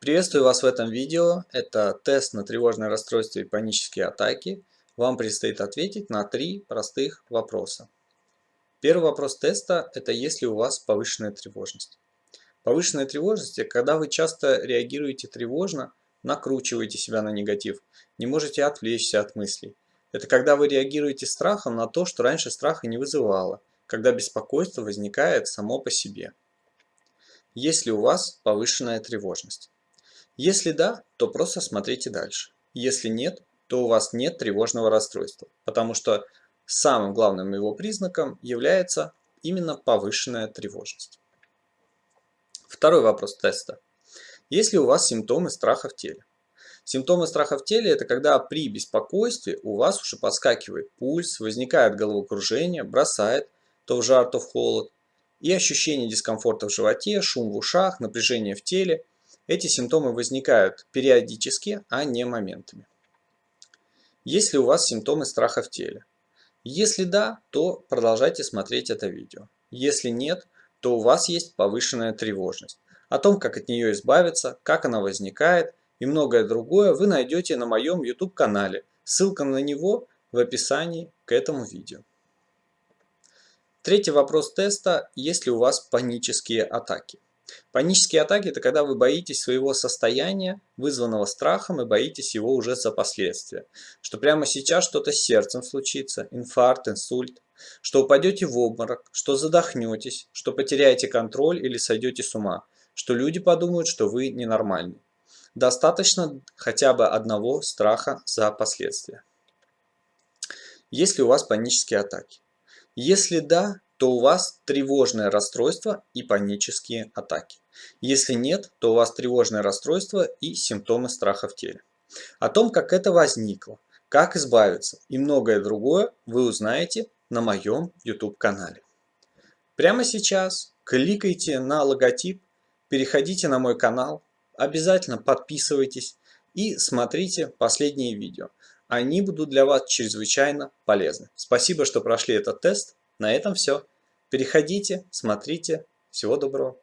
Приветствую вас в этом видео. Это тест на тревожное расстройство и панические атаки. Вам предстоит ответить на три простых вопроса. Первый вопрос теста – это есть ли у вас повышенная тревожность. Повышенная тревожность – это когда вы часто реагируете тревожно, накручиваете себя на негатив, не можете отвлечься от мыслей. Это когда вы реагируете страхом на то, что раньше страха не вызывало, когда беспокойство возникает само по себе. Есть ли у вас повышенная тревожность? Если да, то просто смотрите дальше. Если нет, то у вас нет тревожного расстройства, потому что самым главным его признаком является именно повышенная тревожность. Второй вопрос теста. Есть ли у вас симптомы страха в теле? Симптомы страха в теле – это когда при беспокойстве у вас уже подскакивает пульс, возникает головокружение, бросает то в жар, то в холод, и ощущение дискомфорта в животе, шум в ушах, напряжение в теле – эти симптомы возникают периодически, а не моментами. Есть ли у вас симптомы страха в теле? Если да, то продолжайте смотреть это видео. Если нет, то у вас есть повышенная тревожность. О том, как от нее избавиться, как она возникает и многое другое вы найдете на моем YouTube канале. Ссылка на него в описании к этому видео. Третий вопрос теста. Есть ли у вас панические атаки? Панические атаки – это когда вы боитесь своего состояния, вызванного страхом, и боитесь его уже за последствия. Что прямо сейчас что-то с сердцем случится, инфаркт, инсульт, что упадете в обморок, что задохнетесь, что потеряете контроль или сойдете с ума, что люди подумают, что вы ненормальный. Достаточно хотя бы одного страха за последствия. Есть ли у вас панические атаки? Если да, то у вас тревожное расстройство и панические атаки. Если нет, то у вас тревожное расстройство и симптомы страха в теле. О том, как это возникло, как избавиться и многое другое вы узнаете на моем YouTube канале. Прямо сейчас кликайте на логотип, переходите на мой канал, обязательно подписывайтесь и смотрите последние видео. Они будут для вас чрезвычайно полезны. Спасибо, что прошли этот тест. На этом все. Переходите, смотрите. Всего доброго.